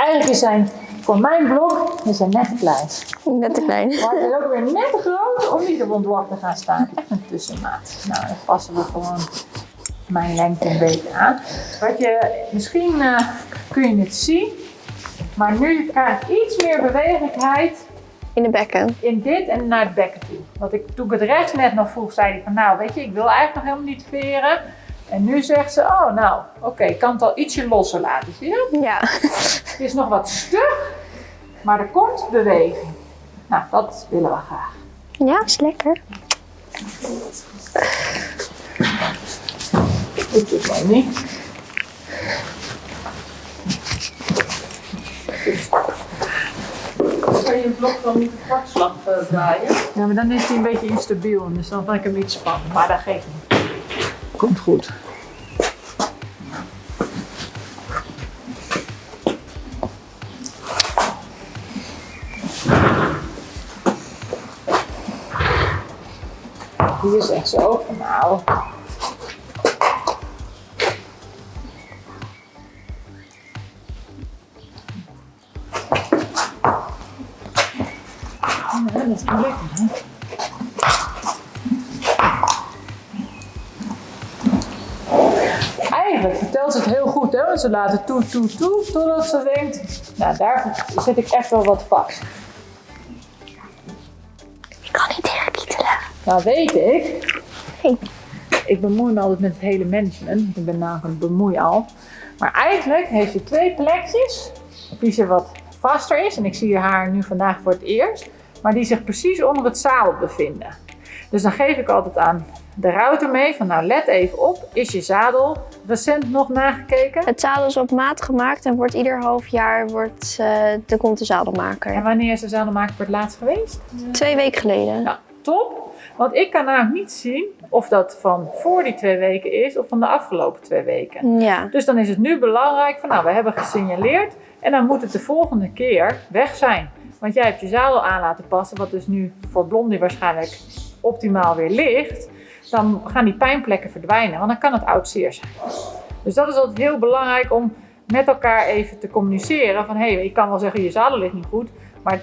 eigenlijk is hij voor mijn blok is hij net te klein. Net te klein. Maar hij is ook weer net te groot om niet op blok te gaan staan. Echt een tussenmaat. Nou, dan passen we gewoon mijn lengte een beetje aan. Wat je, misschien eh, kun je het zien, maar nu krijg ik iets meer bewegelijkheid In de bekken. in dit en naar het bekken toe. Want ik, toen ik het rechts net nog vroeg, zei hij van nou weet je, ik wil eigenlijk nog helemaal niet veren. En nu zegt ze, oh nou, oké, ik kan het al ietsje losser laten, zie je? Ja. Het is nog wat stug, maar er komt beweging. Nou, dat willen we graag. Ja, is lekker. Dit is wel niet. Kan je een blok dan niet de kwartslag eh, draaien? Ja, maar dan is hij een beetje instabiel, dus dan vind ik hem iets spannend. Maar dat geeft niet. Komt goed. Hier zegt ze van nou. Is? Eigenlijk vertelt ze het heel goed, hè? Ze laten toe, toe, toe, totdat ze denkt, nou daar zit ik echt wel wat vast. Nou weet ik, Hey. ik bemoei me altijd met het hele management, ik ben namelijk een bemoeial. Maar eigenlijk heeft ze twee plekjes die ze wat vaster is, en ik zie haar nu vandaag voor het eerst, maar die zich precies onder het zadel bevinden. Dus dan geef ik altijd aan de router mee van nou let even op, is je zadel recent nog nagekeken? Het zadel is op maat gemaakt en wordt ieder half jaar wordt, eh de komt de En zadelmaker. wanneer is de zadelmaker voor het laatst geweest? Twee weken geleden. Nou, top. Want ik kan namelijk niet zien of dat van voor die twee weken is of van de afgelopen twee weken. Ja. Dus dan is het nu belangrijk van nou, we hebben gesignaleerd en dan moet het de volgende keer weg zijn. Want jij hebt je zadel aan laten passen, wat dus nu voor Blondie waarschijnlijk optimaal weer ligt. Dan gaan die pijnplekken verdwijnen, want dan kan het oud zeer zijn. Dus dat is altijd heel belangrijk om met elkaar even te communiceren. Van hé, hey, ik kan wel zeggen je zadel ligt niet goed, maar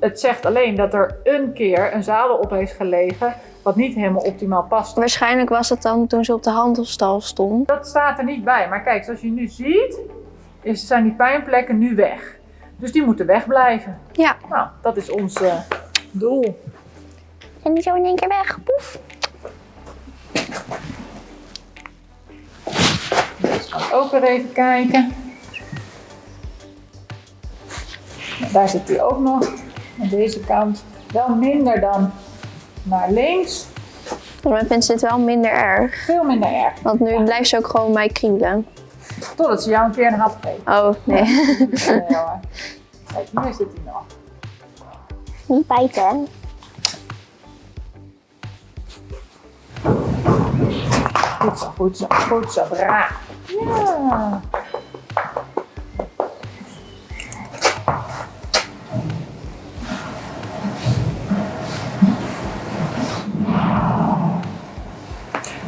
het zegt alleen dat er een keer een zadel op heeft gelegen wat niet helemaal optimaal past. Waarschijnlijk was het dan toen ze op de handelstal stond. Dat staat er niet bij. Maar kijk, zoals je nu ziet, is, zijn die pijnplekken nu weg. Dus die moeten wegblijven. Ja. Nou, dat is ons eh, doel. En die zo in één keer weg. Poef. Dus gaan we ook weer even kijken. Daar zit hij ook nog. Aan deze kant wel minder dan naar links. Maar vindt ze dit wel minder erg. Veel minder erg. Want nu blijft ze ook gewoon mij kriebelen. Totdat ze jou een keer een hap geeft. Oh, nee. Hoor. Kijk, hier zit hij nog. Niet bijten. Goed zo, goed zo, goed zo, braaf. Ja.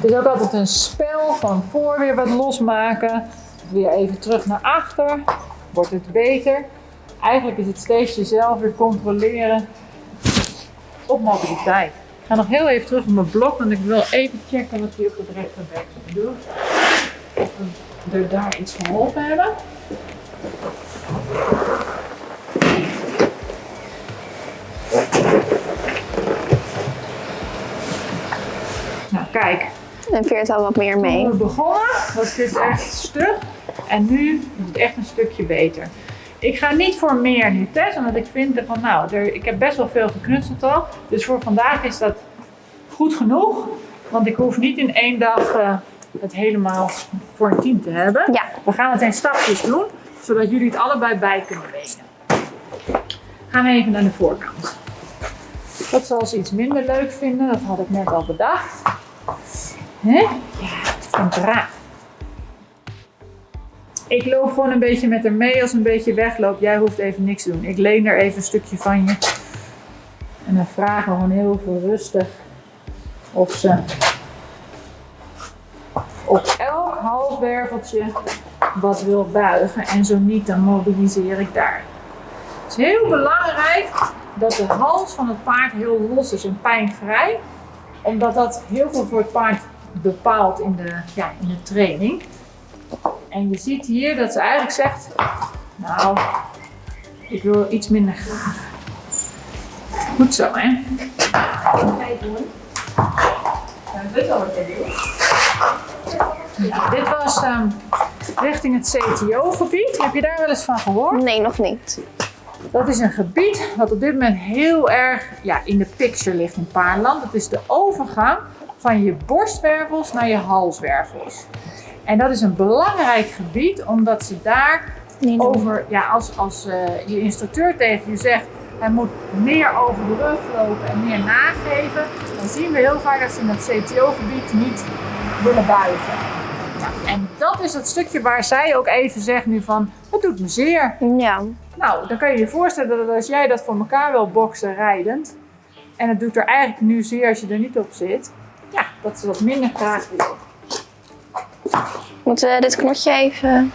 Het is ook altijd een spel van voor weer wat losmaken, weer even terug naar achter, wordt het beter. Eigenlijk is het steeds jezelf weer controleren op mobiliteit. Ik ga nog heel even terug op mijn blok, want ik wil even checken wat hij op het rechterbek doet. Of we er daar iets geholpen hebben. Nou, kijk. En veert al wat meer Toen mee. we begonnen was dit echt stug. En nu is het echt een stukje beter. Ik ga niet voor meer nu testen, want ik vind van nou, er, ik heb best wel veel geknutseld al. Dus voor vandaag is dat goed genoeg. Want ik hoef niet in één dag eh, het helemaal voor een team te hebben. Ja. We gaan het in stapjes doen, zodat jullie het allebei bij kunnen weten. Gaan we even naar de voorkant. Dat zal ze iets minder leuk vinden, dat had ik net al bedacht. Hè? Ja, en braaf. Ik loop gewoon een beetje met haar mee. Als een beetje wegloopt, jij hoeft even niks te doen. Ik leen er even een stukje van je. En dan vragen we gewoon heel veel rustig of ze op elk halswerveltje wat wil buigen. En zo niet, dan mobiliseer ik daar. Het is heel belangrijk dat de hals van het paard heel los is en pijnvrij. Omdat dat heel veel voor het paard bepaalt in de, ja, in de training. En je ziet hier dat ze eigenlijk zegt, nou, ik wil iets minder graag. Goed zo, hè? Kijk. Ja, dit. Ja, dit was ehm, richting het CTO-gebied. Heb je daar wel eens van gehoord? Nee, nog niet. Dat is een gebied wat op dit moment heel erg ja, in de picture ligt in Paarland. Dat is de overgang van je borstwervels naar je halswervels. En dat is een belangrijk gebied omdat ze daar over, ja, als, als eh, je instructeur tegen je zegt, hij moet meer over de rug lopen en meer nageven, dan zien we heel vaak dat ze in het CTO-gebied niet willen buigen. Ja, en dat is het stukje waar zij ook even zegt nu van, het doet me zeer. Ja, Nou, dan kan je je voorstellen dat als jij dat voor elkaar wil boksen rijdend, en het doet er eigenlijk nu zeer als je er niet op zit, dat ze wat minder graag wil. moeten we dit knotje even...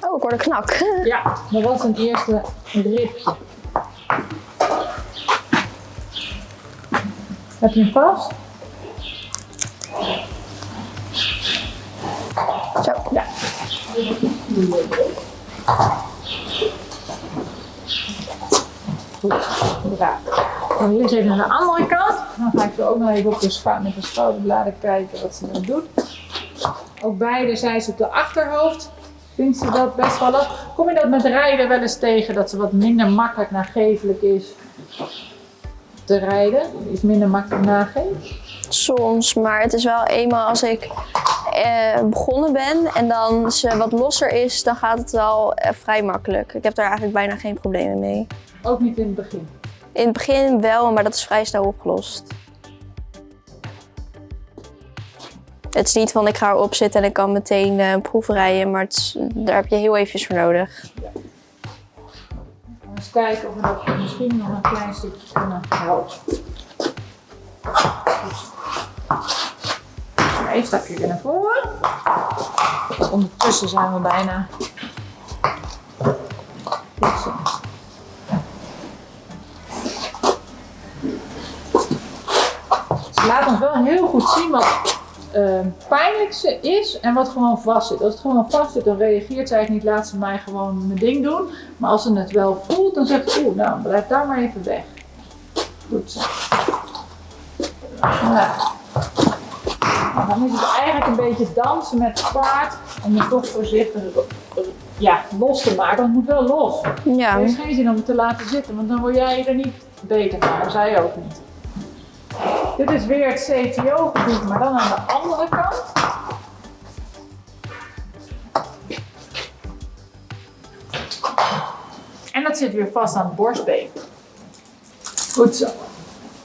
Oh, ik hoor de knak. Ja, dat was een eerste ripje. Heb je hem vast? Zo. Ja. Goed, inderdaad. Dan hier even naar de andere kant. Dan ga ik zo ook nog even op de met de schouderbladen kijken wat ze dan doet. Ook beide zijn ze op de achterhoofd. Vindt ze dat best wel lastig? Kom je dat met rijden wel eens tegen, dat ze wat minder makkelijk nagevelijk is te rijden? Iets minder makkelijk nageeft? Soms, maar het is wel eenmaal als ik eh, begonnen ben en dan ze wat losser is, dan gaat het wel eh, vrij makkelijk. Ik heb daar eigenlijk bijna geen problemen mee. Ook niet in het begin. In het begin wel, maar dat is vrij snel opgelost. Het is niet van ik ga erop zitten en ik kan meteen eh proeven rijden, maar is- daar heb je heel eventjes voor nodig. Eens kijken of we dat misschien nog een klein stukje kunnen helpen. Een stapje weer naar voren. Ondertussen zijn we bijna. Ze laat ons wel heel goed zien wat eh, pijnlijk ze is en wat gewoon vast zit. Als het gewoon vast zit, dan reageert zij niet. Laat ze mij gewoon mijn ding doen. Maar als ze het wel voelt, dan zegt ze, oeh, nou, blijf daar maar even weg. Goed zo. Ja. Dan is het eigenlijk een beetje dansen met het paard om je toch voorzichtig ja, los te maken. Want het moet wel los. Ja, Er is geen zin om het te laten zitten, want dan word jij er niet beter van. Zij ook niet. Dit is weer het CTO-gebied, maar dan aan de andere kant. En dat zit weer vast aan het borstbeen. Goed zo.